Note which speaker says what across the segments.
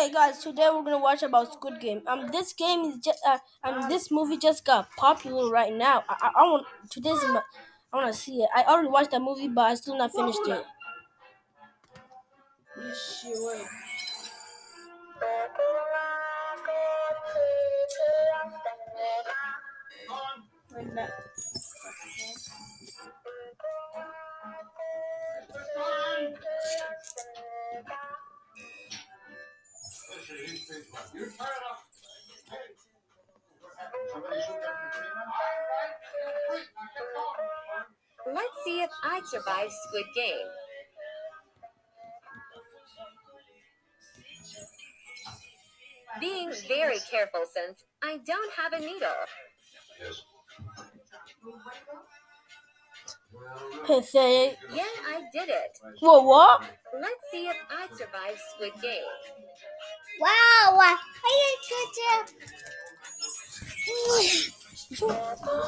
Speaker 1: Hey guys, today we're gonna watch about Squid Game. Um, this game is just uh, um, this movie just got popular right now. I, I, I want today's my, I want to see it. I already watched that movie, but I still not finished it.
Speaker 2: Let's see if I survive Squid Game. Being very careful since I don't have a needle.
Speaker 1: Pathetic.
Speaker 2: Yeah, I did it.
Speaker 1: Whoa, what?
Speaker 2: Let's see if I survive Squid Game.
Speaker 3: Wow, are you good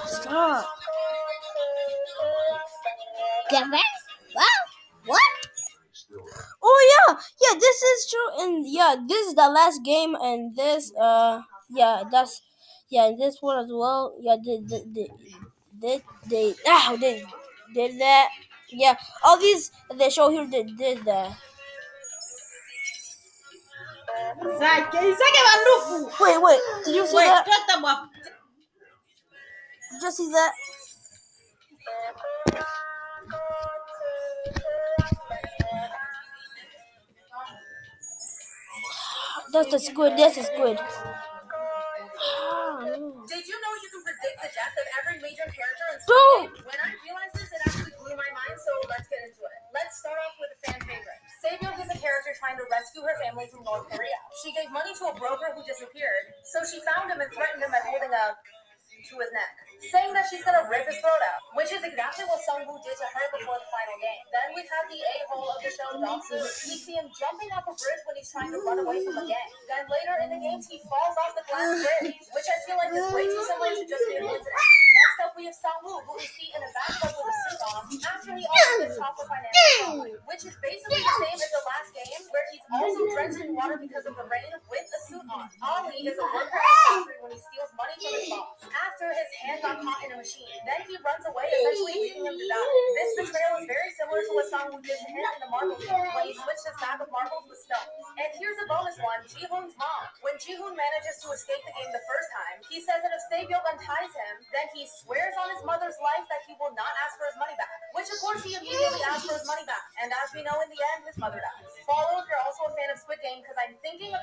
Speaker 1: Stop.
Speaker 3: Kevin? Wow, what?
Speaker 1: Oh yeah, yeah. This is true, and yeah, this is the last game, and this uh, yeah, that's yeah, and this one as well. Yeah, did did did did they ah they did that? Yeah, all these they show here did did that.
Speaker 4: Zake, Zake banduku.
Speaker 1: Wait, wait, did you see
Speaker 4: Wait,
Speaker 1: that? Did you see that? That's the squid. That's the squid.
Speaker 5: Money to a broker who disappeared, so she found him and threatened him by holding a to his neck, saying that she's gonna rip his throat out, which is exactly what Sangwoo did to her before the final game. Then we have the a-hole of the show, Dongsu. We see him jumping off a bridge when he's trying to run away from a gang. Then later in the game, he falls off the glass bridge, which I feel like is way too similar to just being coincidence. Next up, we have Sangwoo, who we see in a bathtub with a suit on after he also gets caught for financial fraud, which is basically the same as the last game, where he's also in water because of the rain with a suit on. Ali is a worker at factory when he steals money from his boss after his hand got caught in a machine. Then he runs away, essentially leaving him to die. This betrayal is very similar to what Sangwoo did to him in the marble game when he switched his map of marbles with stones. And here's a bonus one, Jihoon's mom. When Jihoon manages to escape the game the first time, he says that if Saebyung unties him, then he swears on his mother's life that he will not ask for his money back. Which of course he immediately asks for his money back. And as we know in the end, his mother dies. Follow if you're also a fan of Squid Game because I'm thinking of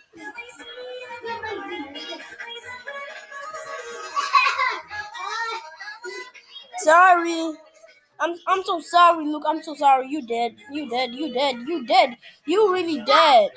Speaker 1: sorry. I'm I'm so sorry, Luke. I'm so sorry. You dead. You dead. You dead. You dead. You really dead.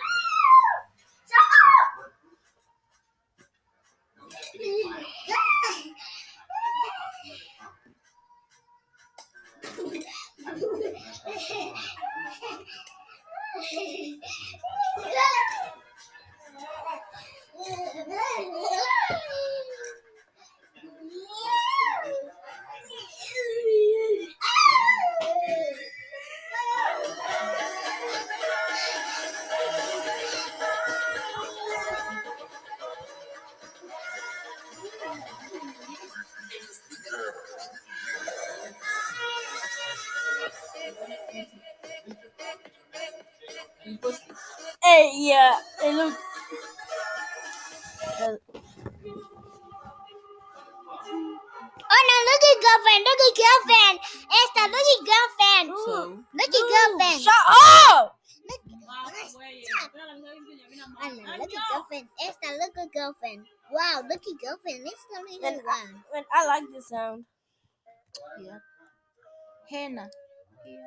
Speaker 1: Hey, yeah. Hey, look.
Speaker 3: Oh no, look at girlfriend, look at girlfriend. Esta, look at girlfriend. Look at girlfriend.
Speaker 1: shut up.
Speaker 3: Anna, look at girlfriend. Esta, look at girlfriend. Wow, look at girlfriend. It's only
Speaker 1: And
Speaker 3: really one.
Speaker 1: Man, I like the sound.
Speaker 4: Henna.
Speaker 6: being